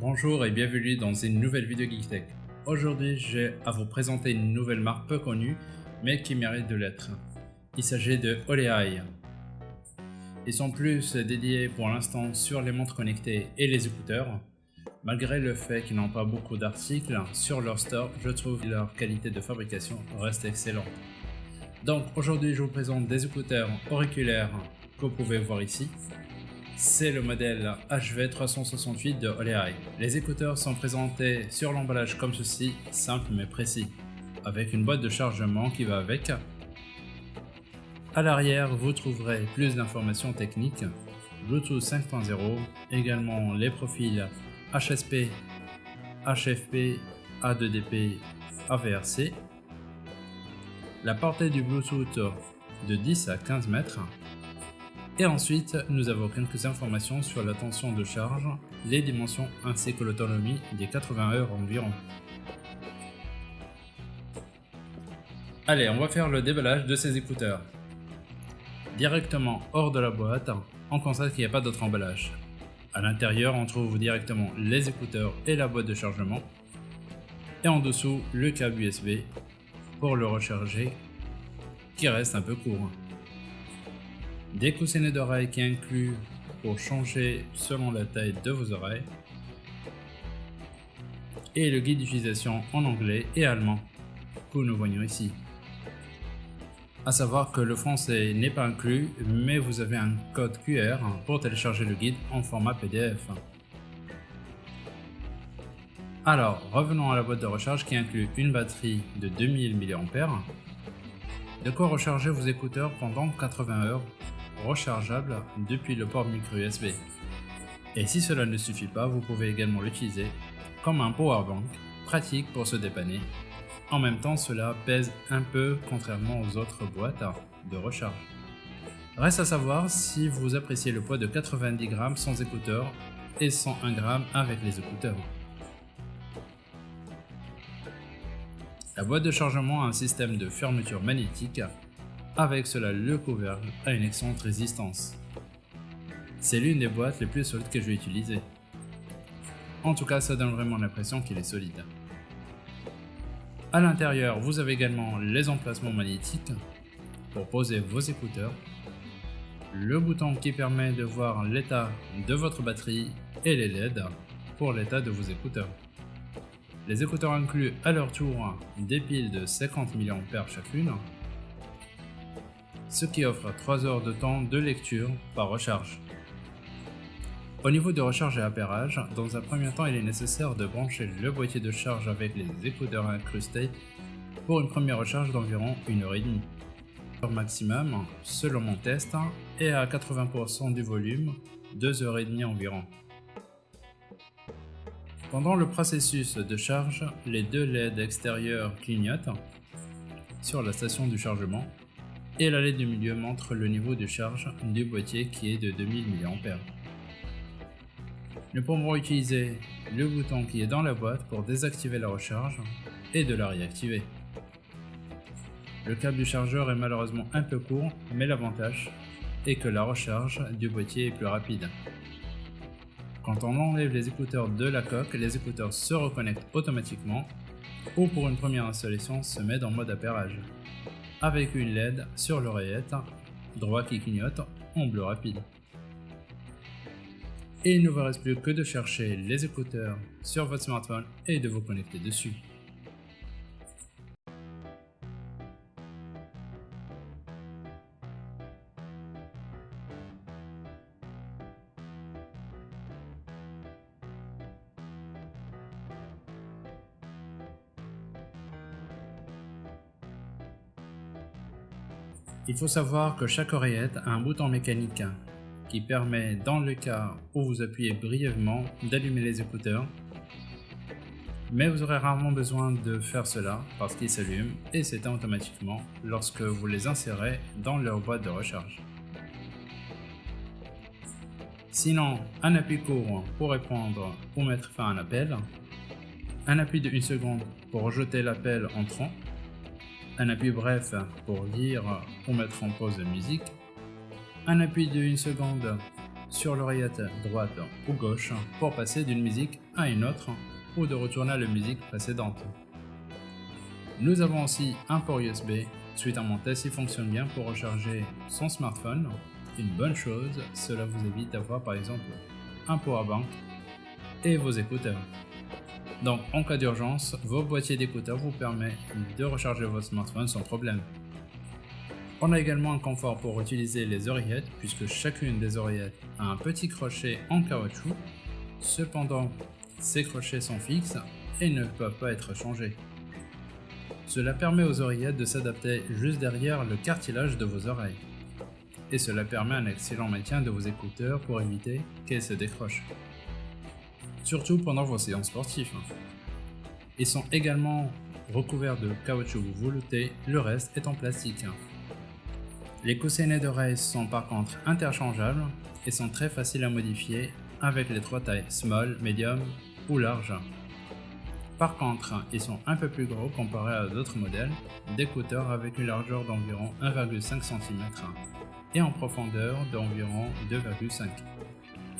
Bonjour et bienvenue dans une nouvelle vidéo GeekTech. Aujourd'hui, j'ai à vous présenter une nouvelle marque peu connue, mais qui mérite de l'être. Il s'agit de Oleai. Ils sont plus dédiés pour l'instant sur les montres connectées et les écouteurs. Malgré le fait qu'ils n'ont pas beaucoup d'articles sur leur store, je trouve que leur qualité de fabrication reste excellente. Donc aujourd'hui, je vous présente des écouteurs auriculaires que vous pouvez voir ici, c'est le modèle HV368 de Oleai. Les écouteurs sont présentés sur l'emballage comme ceci, simple mais précis, avec une boîte de chargement qui va avec. À l'arrière, vous trouverez plus d'informations techniques, Bluetooth 5.0, également les profils HSP, HFP, A2DP, AVRC, la portée du Bluetooth de 10 à 15 mètres, et ensuite, nous avons quelques informations sur la tension de charge, les dimensions ainsi que l'autonomie des 80 heures environ. Allez, on va faire le déballage de ces écouteurs. Directement hors de la boîte, on constate qu'il n'y a pas d'autre emballage. À l'intérieur, on trouve directement les écouteurs et la boîte de chargement. Et en dessous, le câble USB pour le recharger, qui reste un peu court des coussinets d'oreilles qui incluent pour changer selon la taille de vos oreilles et le guide d'utilisation en anglais et allemand que nous voyons ici. A savoir que le français n'est pas inclus, mais vous avez un code QR pour télécharger le guide en format PDF. Alors, revenons à la boîte de recharge qui inclut une batterie de 2000 mAh, de quoi recharger vos écouteurs pendant 80 heures rechargeable depuis le port micro USB. Et si cela ne suffit pas, vous pouvez également l'utiliser comme un powerbank, pratique pour se dépanner. En même temps, cela pèse un peu contrairement aux autres boîtes de recharge. Reste à savoir si vous appréciez le poids de 90 grammes sans écouteurs et 101 grammes avec les écouteurs. La boîte de chargement a un système de fermeture magnétique avec cela, le couvercle a une excellente résistance. C'est l'une des boîtes les plus solides que je vais utiliser. En tout cas, ça donne vraiment l'impression qu'il est solide. À l'intérieur, vous avez également les emplacements magnétiques pour poser vos écouteurs, le bouton qui permet de voir l'état de votre batterie et les LED pour l'état de vos écouteurs. Les écouteurs incluent à leur tour des piles de 50 mAh chacune ce qui offre 3 heures de temps de lecture par recharge. Au niveau de recharge et appairage, dans un premier temps il est nécessaire de brancher le boîtier de charge avec les écouteurs incrustés pour une première recharge d'environ 1h30. Le maximum, selon mon test, est à 80% du volume, 2h30 environ. Pendant le processus de charge, les deux LED extérieurs clignotent sur la station du chargement et la du milieu montre le niveau de charge du boîtier qui est de 2000 mAh. Nous pouvons utiliser le bouton qui est dans la boîte pour désactiver la recharge et de la réactiver. Le câble du chargeur est malheureusement un peu court, mais l'avantage est que la recharge du boîtier est plus rapide. Quand on enlève les écouteurs de la coque, les écouteurs se reconnectent automatiquement ou pour une première installation se met en mode appairage avec une LED sur l'oreillette, droit qui clignote en bleu rapide. Et il ne vous reste plus que de chercher les écouteurs sur votre smartphone et de vous connecter dessus. Il faut savoir que chaque oreillette a un bouton mécanique qui permet, dans le cas où vous appuyez brièvement, d'allumer les écouteurs. Mais vous aurez rarement besoin de faire cela parce qu'ils s'allument et s'éteignent automatiquement lorsque vous les insérez dans leur boîte de recharge. Sinon, un appui court pour répondre ou mettre fin à un appel, un appui de 1 seconde pour rejeter l'appel entrant un appui bref pour lire ou mettre en pause la musique, un appui de 1 seconde sur l'oreillette droite ou gauche pour passer d'une musique à une autre ou de retourner à la musique précédente. Nous avons aussi un port USB, suite à mon test il fonctionne bien pour recharger son smartphone. Une bonne chose, cela vous évite d'avoir par exemple un powerbank et vos écouteurs. Donc en cas d'urgence, vos boîtiers d'écouteurs vous permettent de recharger votre smartphone sans problème. On a également un confort pour utiliser les oreillettes puisque chacune des oreillettes a un petit crochet en caoutchouc. Cependant, ces crochets sont fixes et ne peuvent pas être changés. Cela permet aux oreillettes de s'adapter juste derrière le cartilage de vos oreilles. Et cela permet un excellent maintien de vos écouteurs pour éviter qu'elles se décrochent. Surtout pendant vos séances sportives. Ils sont également recouverts de caoutchouc velouté, le reste est en plastique. Les coussinets d'oreilles sont par contre interchangeables et sont très faciles à modifier avec les trois tailles small, medium ou large. Par contre, ils sont un peu plus gros comparé à d'autres modèles d'écouteurs avec une largeur d'environ 1,5 cm et en profondeur d'environ 2,5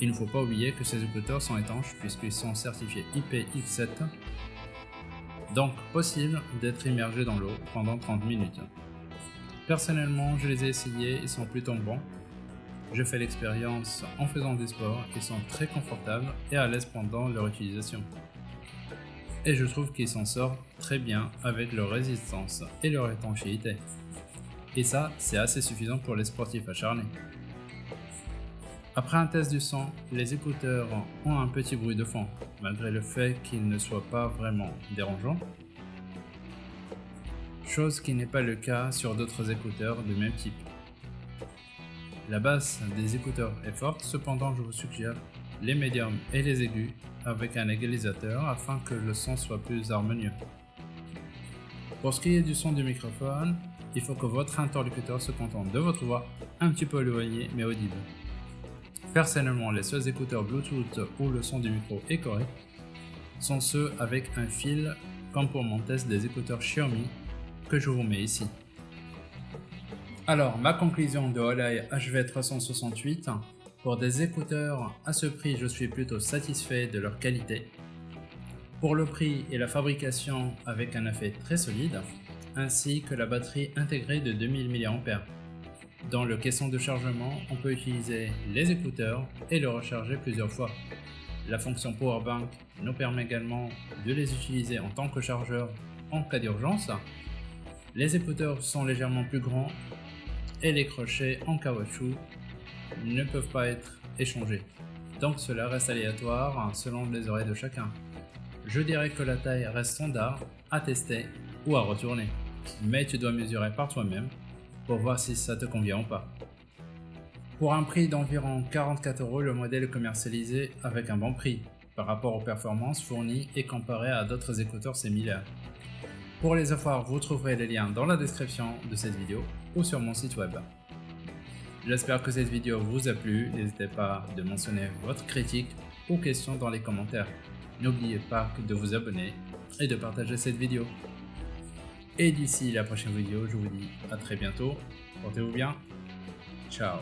Il ne faut pas oublier que ces écouteurs sont étanches puisqu'ils sont certifiés IPX7, donc possible d'être immergé dans l'eau pendant 30 minutes. Personnellement, je les ai essayés, ils sont plutôt bons. Je fais l'expérience en faisant des sports, ils sont très confortables et à l'aise pendant leur utilisation. Et je trouve qu'ils s'en sortent très bien avec leur résistance et leur étanchéité. Et ça, c'est assez suffisant pour les sportifs acharnés. Après un test du son, les écouteurs ont un petit bruit de fond, malgré le fait qu'ils ne soient pas vraiment dérangeants chose qui n'est pas le cas sur d'autres écouteurs de même type. La basse des écouteurs est forte, cependant je vous suggère les médiums et les aigus avec un égalisateur afin que le son soit plus harmonieux. Pour ce qui est du son du microphone, il faut que votre interlocuteur se contente de votre voix, un petit peu éloignée mais audible. Personnellement, les seuls écouteurs Bluetooth où le son du micro est correct sont ceux avec un fil comme pour mon test des écouteurs Xiaomi que je vous mets ici. Alors, ma conclusion de Holei HV368, pour des écouteurs à ce prix, je suis plutôt satisfait de leur qualité. Pour le prix et la fabrication avec un effet très solide, ainsi que la batterie intégrée de 2000 mAh. Dans le caisson de chargement, on peut utiliser les écouteurs et le recharger plusieurs fois. La fonction Powerbank nous permet également de les utiliser en tant que chargeur en cas d'urgence les écouteurs sont légèrement plus grands et les crochets en caoutchouc ne peuvent pas être échangés. Donc cela reste aléatoire selon les oreilles de chacun. Je dirais que la taille reste standard à tester ou à retourner, mais tu dois mesurer par toi-même pour voir si ça te convient ou pas. Pour un prix d'environ 44 euros, le modèle est commercialisé avec un bon prix par rapport aux performances fournies et comparé à d'autres écouteurs similaires. Pour les avoir, vous trouverez les liens dans la description de cette vidéo ou sur mon site web. J'espère que cette vidéo vous a plu, n'hésitez pas de mentionner votre critique ou questions dans les commentaires. N'oubliez pas de vous abonner et de partager cette vidéo. Et d'ici la prochaine vidéo, je vous dis à très bientôt, portez-vous bien, ciao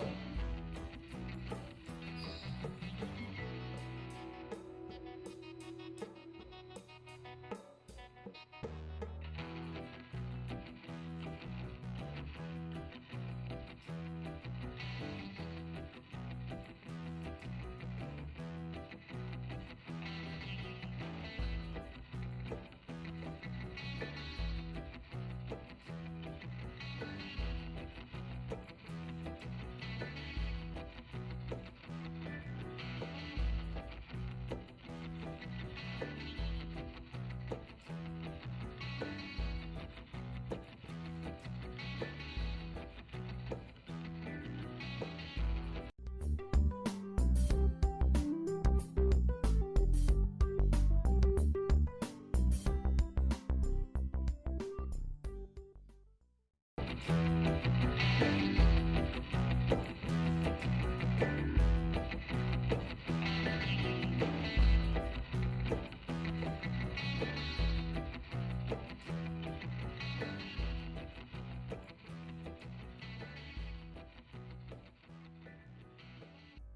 week.